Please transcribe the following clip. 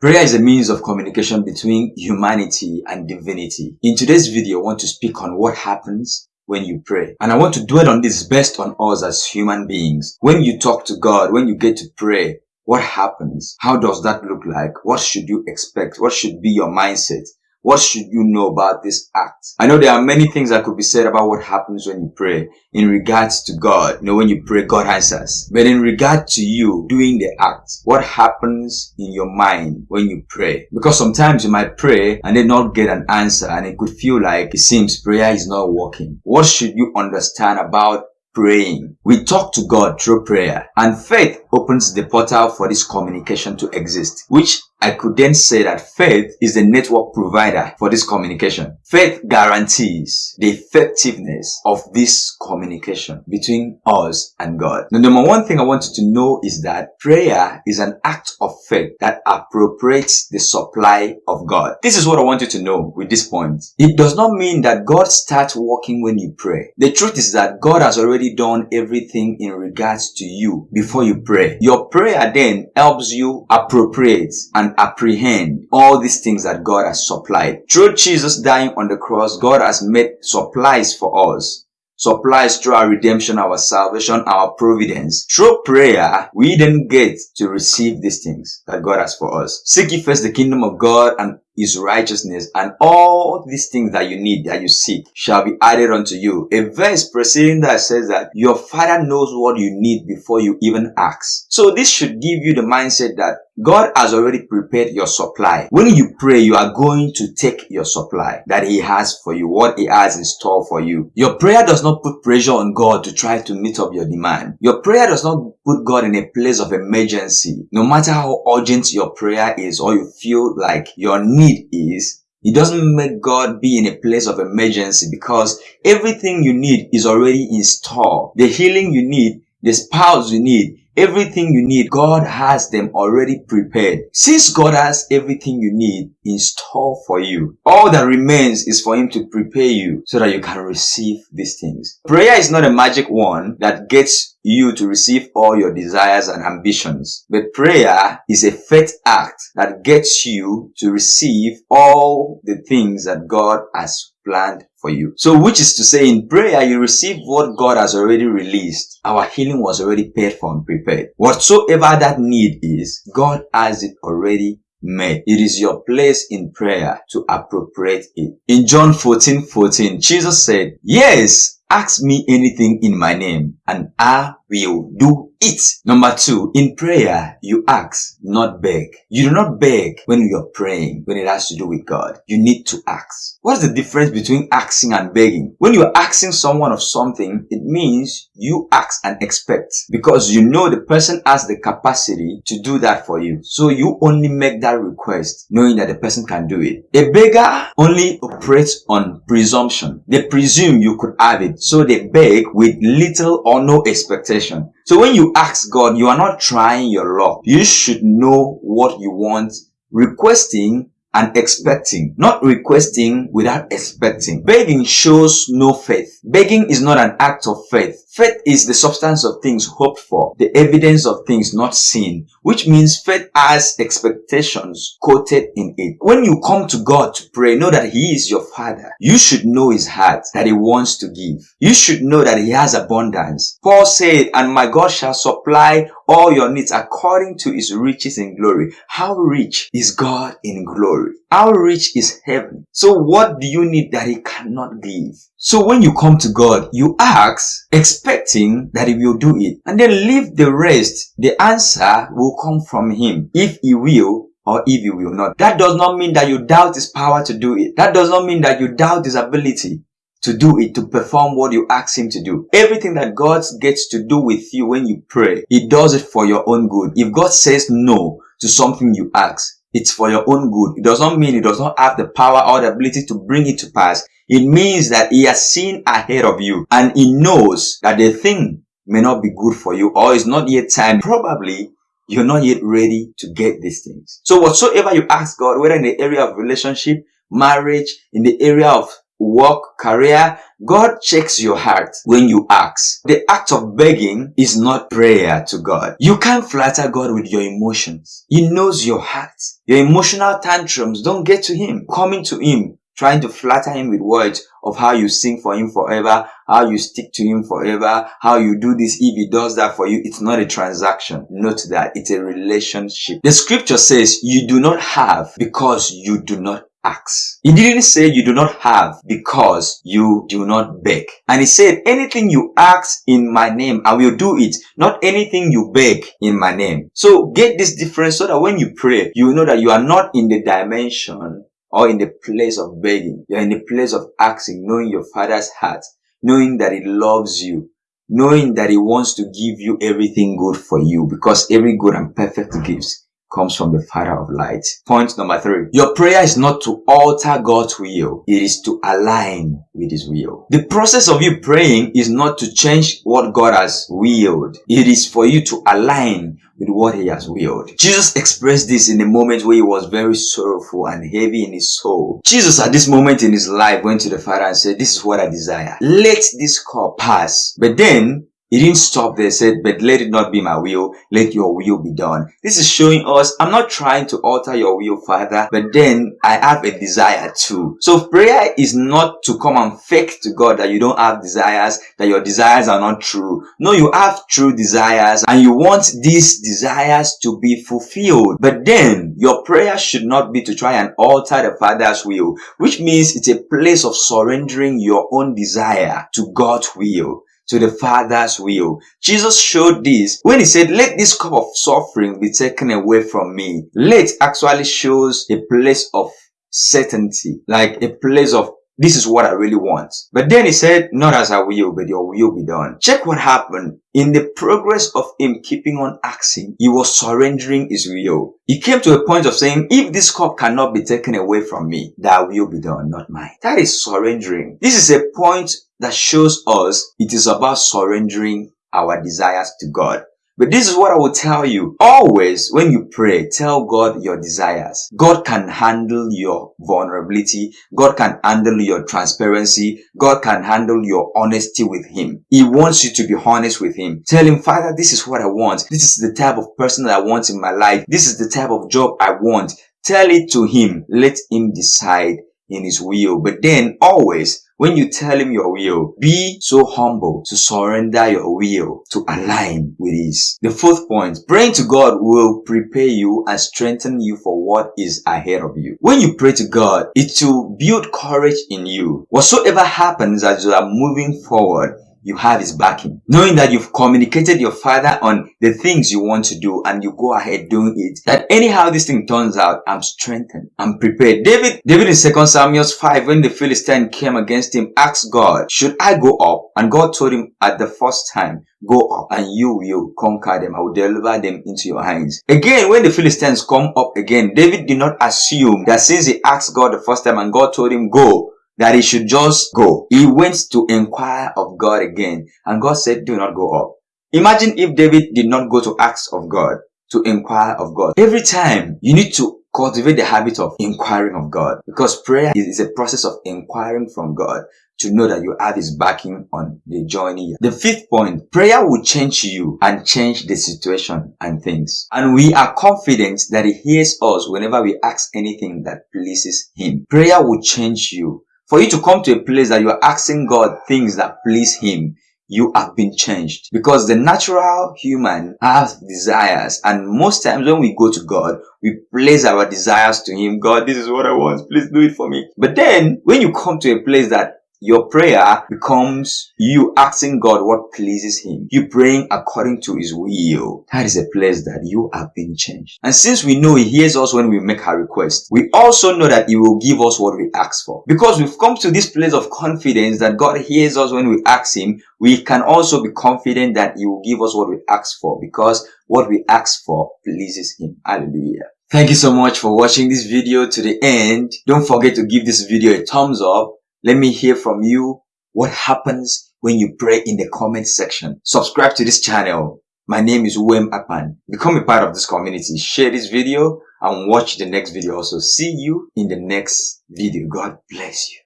Prayer is a means of communication between humanity and divinity. In today's video, I want to speak on what happens when you pray. And I want to dwell on this best on us as human beings. When you talk to God, when you get to pray, what happens? How does that look like? What should you expect? What should be your mindset? What should you know about this act? I know there are many things that could be said about what happens when you pray in regards to God. You know, when you pray, God answers. But in regard to you doing the act, what happens in your mind when you pray? Because sometimes you might pray and then not get an answer and it could feel like it seems prayer is not working. What should you understand about praying. We talk to God through prayer and faith opens the portal for this communication to exist, which I could then say that faith is the network provider for this communication. Faith guarantees the effectiveness of this communication between us and God. The number one thing I want you to know is that prayer is an act of faith that appropriates the supply of God. This is what I want you to know with this point. It does not mean that God starts working when you pray. The truth is that God has already done everything in regards to you before you pray. Your prayer then helps you appropriate and and apprehend all these things that God has supplied. Through Jesus dying on the cross, God has made supplies for us supplies through our redemption, our salvation, our providence. Through prayer, we then get to receive these things that God has for us. Seek ye first the kingdom of God and his righteousness and all these things that you need that you seek shall be added unto you. A verse preceding that says that your father knows what you need before you even ask. So this should give you the mindset that God has already prepared your supply. When you pray, you are going to take your supply that he has for you, what he has in store for you. Your prayer does not put pressure on God to try to meet up your demand. Your prayer does not put God in a place of emergency. No matter how urgent your prayer is or you feel like your need is it doesn't make God be in a place of emergency because everything you need is already in store. The healing you need, the spouse you need, everything you need, God has them already prepared. Since God has everything you need in store for you, all that remains is for Him to prepare you so that you can receive these things. Prayer is not a magic one that gets you to receive all your desires and ambitions. But prayer is a faith act that gets you to receive all the things that God has planned for you. So which is to say in prayer you receive what God has already released. Our healing was already paid for and prepared. Whatsoever that need is, God has it already made. It is your place in prayer to appropriate it. In John 14, 14, Jesus said, Yes, ask me anything in my name and I will do it. Number two, in prayer, you ask, not beg. You do not beg when you're praying, when it has to do with God. You need to ask. What is the difference between asking and begging? When you're asking someone of something, it means you ask and expect because you know the person has the capacity to do that for you. So you only make that request knowing that the person can do it. A beggar only operates on presumption. They presume you could have it. So they beg with little or no expectation. So when you ask God, you are not trying your luck. You should know what you want. Requesting and expecting, not requesting without expecting. Begging shows no faith. Begging is not an act of faith. Faith is the substance of things hoped for, the evidence of things not seen, which means faith has expectations quoted in it. When you come to God to pray, know that He is your Father. You should know His heart that He wants to give. You should know that He has abundance. Paul said, and my God shall supply all your needs according to His riches in glory. How rich is God in glory? How rich is heaven? So what do you need that He cannot give? So when you come to God, you ask, expecting that He will do it. And then leave the rest. The answer will come from Him. If He will, or if He will not. That does not mean that you doubt His power to do it. That does not mean that you doubt His ability to do it, to perform what you ask Him to do. Everything that God gets to do with you when you pray, He does it for your own good. If God says no to something you ask, it's for your own good. It does not mean He does not have the power or the ability to bring it to pass. It means that he has seen ahead of you and he knows that the thing may not be good for you or is not yet time. Probably you're not yet ready to get these things. So whatsoever you ask God, whether in the area of relationship, marriage, in the area of work, career, God checks your heart when you ask. The act of begging is not prayer to God. You can't flatter God with your emotions. He knows your heart. Your emotional tantrums don't get to Him. Coming to Him trying to flatter him with words of how you sing for him forever, how you stick to him forever, how you do this if he does that for you. It's not a transaction. Note that it's a relationship. The scripture says you do not have because you do not ask. He didn't say you do not have because you do not beg. And he said, anything you ask in my name, I will do it. Not anything you beg in my name. So get this difference so that when you pray, you know that you are not in the dimension or in the place of begging. You're in the place of asking, knowing your father's heart, knowing that he loves you, knowing that he wants to give you everything good for you because every good and perfect gift comes from the Father of light. Point number three. Your prayer is not to alter God's will. It is to align with His will. The process of you praying is not to change what God has willed. It is for you to align with what he has willed. Jesus expressed this in a moment where he was very sorrowful and heavy in his soul. Jesus at this moment in his life went to the Father and said, this is what I desire. Let this cup pass. But then he didn't stop there, said, but let it not be my will, let your will be done. This is showing us, I'm not trying to alter your will, Father, but then I have a desire too. So prayer is not to come and fake to God that you don't have desires, that your desires are not true. No, you have true desires and you want these desires to be fulfilled. But then your prayer should not be to try and alter the Father's will, which means it's a place of surrendering your own desire to God's will to the Father's will. Jesus showed this when he said, let this cup of suffering be taken away from me. Let actually shows a place of certainty, like a place of this is what I really want. But then he said, not as I will, but your will be done. Check what happened. In the progress of him keeping on asking, he was surrendering his will. He came to a point of saying, if this cup cannot be taken away from me, that will be done, not mine. That is surrendering. This is a point that shows us it is about surrendering our desires to God. But this is what I will tell you. Always when you pray, tell God your desires. God can handle your vulnerability. God can handle your transparency. God can handle your honesty with Him. He wants you to be honest with Him. Tell Him, Father, this is what I want. This is the type of person that I want in my life. This is the type of job I want. Tell it to Him. Let Him decide in His will. But then always when you tell him your will, be so humble to surrender your will to align with his. The fourth point, praying to God will prepare you and strengthen you for what is ahead of you. When you pray to God, it will build courage in you. Whatsoever happens as you are moving forward, you have his backing. Knowing that you've communicated your father on the things you want to do and you go ahead doing it. That anyhow this thing turns out, I'm strengthened. I'm prepared. David, David in 2 Samuel 5, when the Philistine came against him, asked God, should I go up? And God told him at the first time, go up and you will conquer them. I will deliver them into your hands. Again, when the Philistines come up again, David did not assume that since he asked God the first time and God told him, go, that he should just go. He went to inquire of God again and God said, do not go up. Imagine if David did not go to ask of God, to inquire of God. Every time you need to cultivate the habit of inquiring of God because prayer is a process of inquiring from God to know that you have his backing on the journey. The fifth point, prayer will change you and change the situation and things. And we are confident that he hears us whenever we ask anything that pleases him. Prayer will change you for you to come to a place that you are asking God things that please Him, you have been changed. Because the natural human has desires. And most times when we go to God, we place our desires to Him. God, this is what I want. Please do it for me. But then when you come to a place that your prayer becomes you asking God what pleases Him. You praying according to His will. That is a place that you have been changed. And since we know He hears us when we make our request, we also know that He will give us what we ask for. Because we've come to this place of confidence that God hears us when we ask Him, we can also be confident that He will give us what we ask for because what we ask for pleases Him. Hallelujah. Thank you so much for watching this video to the end. Don't forget to give this video a thumbs up let me hear from you what happens when you pray in the comment section. Subscribe to this channel. My name is Uwem Akpan. Become a part of this community. Share this video and watch the next video also. See you in the next video. God bless you.